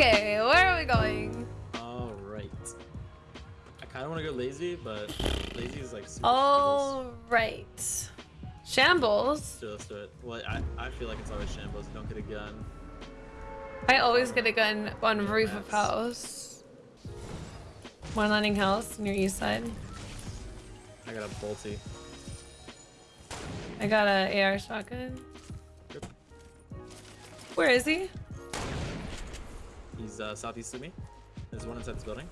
Okay, where are we going? All right. I kind of want to go lazy, but lazy is like super All right. Shambles. So let's do it. Well, I, I feel like it's always shambles. You don't get a gun. I always get a gun on roof of house. One landing house near east side. I got a bolty. I got a AR shotgun. Where is he? He's uh, southeast of me. There's one inside this building.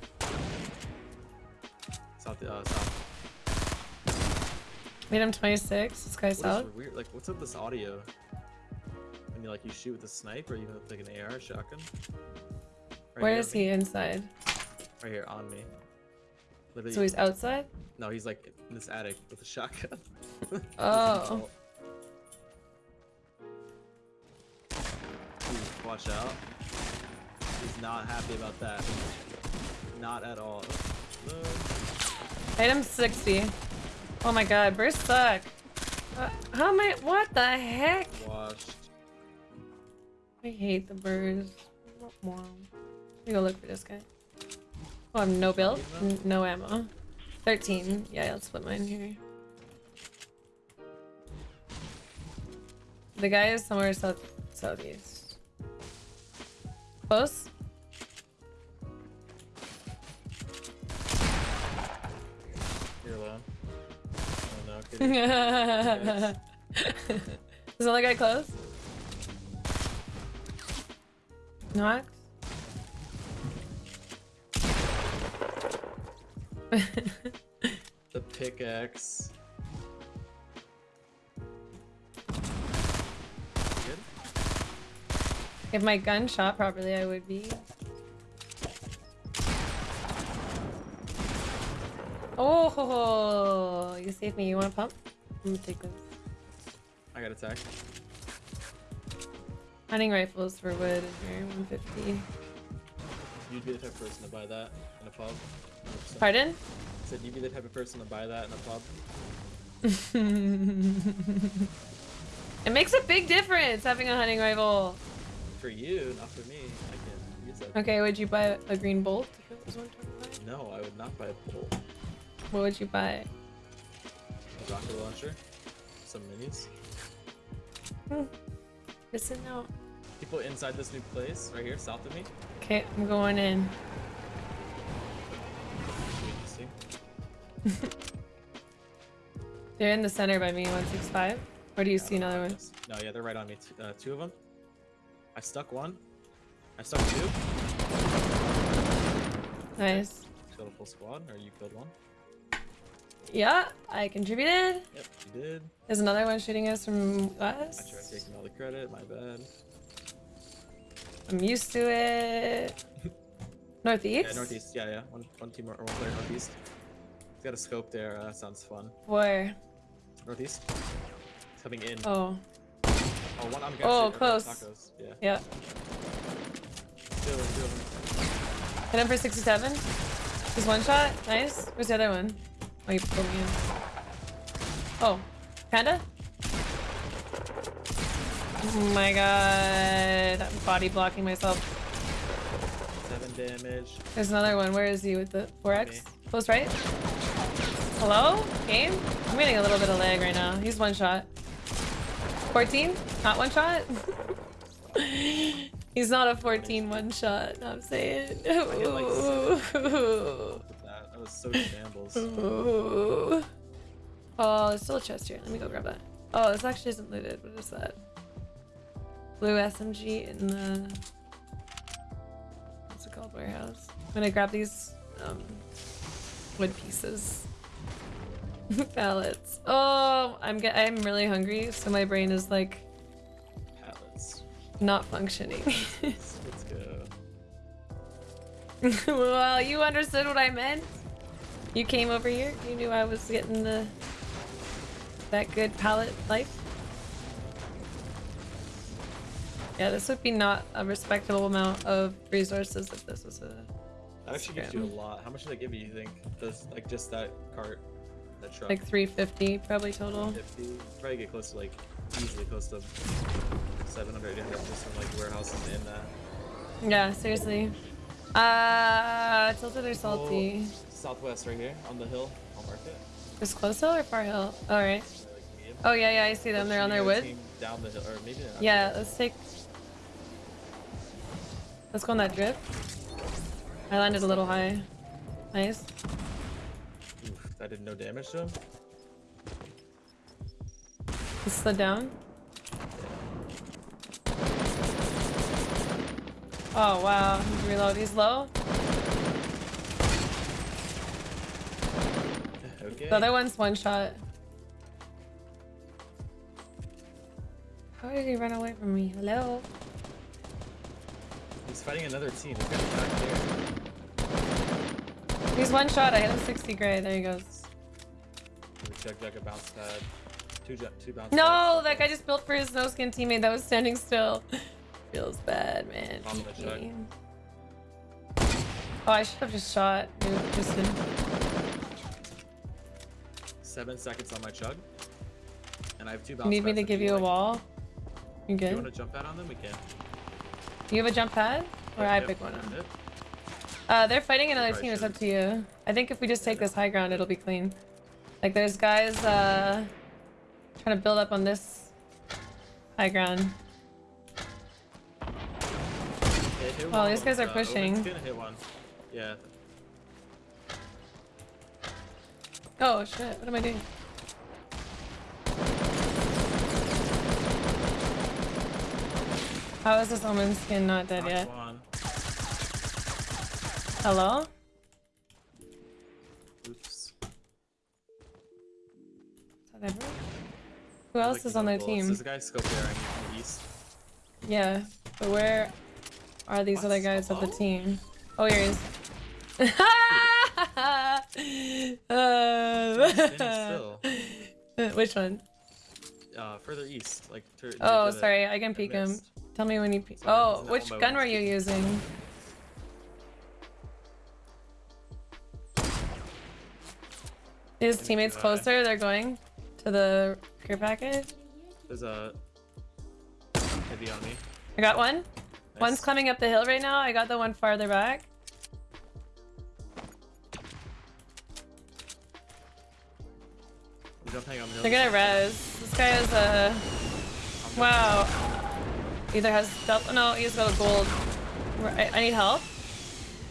South, uh, south. Made him 26. This guy's What out. weird? Like, what's up with this audio? When you like you shoot with a snipe, or you have like an AR shotgun? Right Where here is he inside? Right here on me. Literally. So he's outside? No, he's like in this attic with a shotgun. Oh. Watch out. He's not happy about that. Not at all. Item 60. Oh my god, bursts suck. Uh, how am I? What the heck? Washed. I hate the birds. Wow. Let me go look for this guy. Oh, I'm no build, no ammo. 13. Yeah, let's put mine here. The guy is somewhere south southeast. Close? You're alone. Oh no, is guy close? Knocked? the pickaxe. If my gun shot properly, I would be. Oh, you saved me. You want a pump? I'm gonna take this. I got attacked. Hunting rifles for wood in here, 150. You'd be the type of person to buy that in a pub. 100%. Pardon? I said you'd be the type of person to buy that in a pub. it makes a big difference having a hunting rifle. For you, not for me. I can use that. Okay, would you buy a green bolt if it was 125? No, I would not buy a bolt. What would you buy? A rocket launcher. Some minis. Missing out. People inside this new place, right here, south of me. Okay, I'm going in. Should be interesting. They're in the center by me, 165. Or do you see another one? No, yeah, they're right on me. Uh, two of them. I stuck one. I stuck two. Nice. Killed a full squad, or you killed one. Yeah, I contributed. Yep, you did. There's another one shooting us from us. I tried taking all the credit. My bad. I'm used to it. Northeast? Yeah, northeast. Yeah, yeah. One, one team or one player northeast. He's got a scope there. Uh, sounds fun. Where? Northeast. He's coming in. Oh, Oh, one. I'm gonna Oh, close. Yeah. yeah. Two of them. Two of them. Hit him for 67. Just one shot. Nice. Where's the other one? Oh, you pulled me in. Oh, Panda? Oh my god. I'm body blocking myself. Seven damage. There's another one. Where is he with the 4x? Close right? Hello? Game? I'm getting a little bit of lag right now. He's one shot. 14? Not one shot? He's not a 14 one shot, I'm saying. hit like. That, that was so shambles. Ooh. Oh, there's still a chest here. Let me go grab that. Oh, this actually isn't looted. What is that? Blue SMG in the... What's it called? Warehouse. I'm gonna grab these um, wood pieces. Pallets. Oh, um, I'm get I'm really hungry, so my brain is like Pallets. not functioning. Let's, go. well, you understood what I meant. You came over here. You knew I was getting the that good pallet life. Yeah, this would be not a respectable amount of resources if this was a. That actually gives you a lot. How much did they give you? You think? Does like just that cart, that truck? Like 350 probably total. 50. Probably get close to like easily close to 700, 800 just from like warehouses in that. Yeah, seriously. Uh, tilted or salty? Southwest right here on the hill. I'll mark it. Is close hill or far hill? All right. Oh yeah, yeah, I see them. They're on their wood. Down the hill, or maybe Yeah, let's take. Let's go on that drip. I landed a little high. Nice. I did no damage to him. He slid down. Oh wow, he's reload. He's low. okay. The other one's one shot. How did he run away from me? Hello? He's fighting another team. He's got a back there. He's one shot. I hit him 60 gray. There he goes. Check check a bounce pad. Two two bounce No, pads. that guy just built for his no skin teammate that was standing still. Feels bad, man. On the check. Oh, I should have just shot. Just. Seven seconds on my chug. And I have two bounce You need me to give you a wall? You If you want to jump out on them, we can. You have a jump pad? Or I Yep, pick one up? Uh, they're fighting another team. It's up to you. I think if we just take this high ground, it'll be clean. Like, there's guys, uh, trying to build up on this high ground. Oh, one these guys are uh, pushing. Owen's gonna hit one. Yeah. Oh, shit. What am I doing? How is this Omen skin not dead yet? one. Hello? Oops. Is that everyone? Who else Like, is on their bullets. team? There's a guy scope there on the east. Yeah, but where are these other guys of the team? Oh, here he is. Uh. Which one? Uh, further east, like. near Oh, sorry, I can peek him. Tell me when you peek. Oh, which gun were you using? His teammates closer, they're going to the care package. There's a heavy on me. I got one. One's Nice. coming up the hill right now. I got the one farther back. He's jumping on the. They're gonna res. This guy is a. Wow. Either has stealth. No, he's got a gold. I, I need help.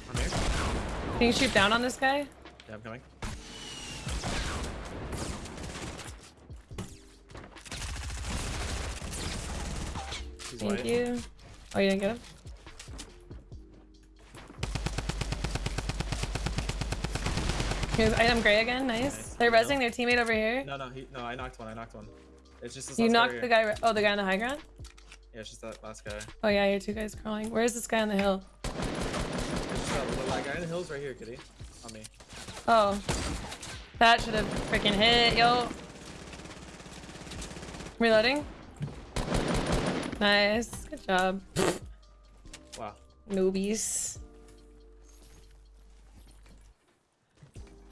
I'm here. Can you shoot down on this guy? Yeah, I'm coming. He's Thank you. Oh, you didn't get him? Here's item gray again. Nice. Nice. They're resing their teammate over here. No, no, he, no, I knocked one. I knocked one. It's just this you knocked the guy. Oh, the guy on the high ground. Yeah, it's just that last guy. Oh yeah, your two guys crawling. Where is this guy on the hill? just uh, that little guy the hills right here, kitty. On me. Oh, that should have freaking hit, yo. Reloading. Nice. Good job, Wow. newbies.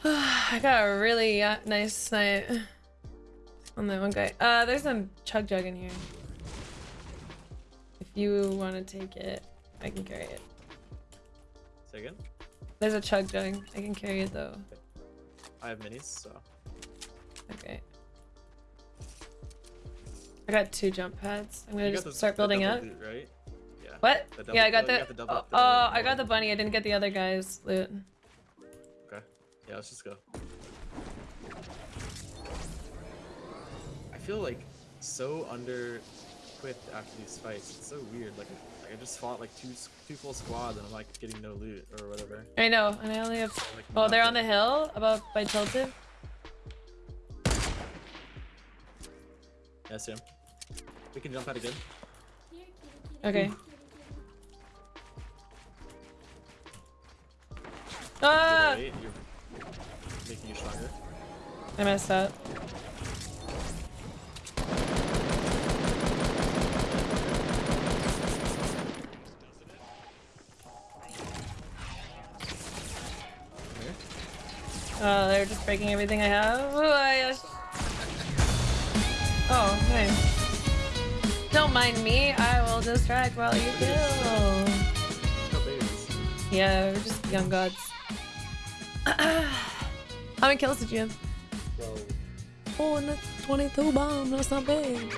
I got a really uh, nice night on that one guy. Uh, there's a chug jug in here. If you want to take it, I can carry it. Say again? There's a chug jug. I can carry it though. I have minis, so. Okay. I got two jump pads. I'm gonna You just the- start building up. loot, right? Yeah. What? Yeah, I got the. got the double- oh, oh, I got the bunny. I didn't get the other guy's loot. Okay. Yeah, let's just go. I feel like so under equipped after these fights. It's so weird. Like, like I just fought like two two full squads and I'm like getting no loot or whatever. I know, and I only have. Like, Oh, they're on the hill above by Tilted. Yes, Sam. We can jump out again. Okay. Ah! You're, you're making you stronger. I messed up. Oh, they're just breaking everything I have. Oh, I Don't mind me. I will distract while you kill. Yeah, we're just young gods. How many kills did you have? So Oh, and that's 22 bomb. That's not big.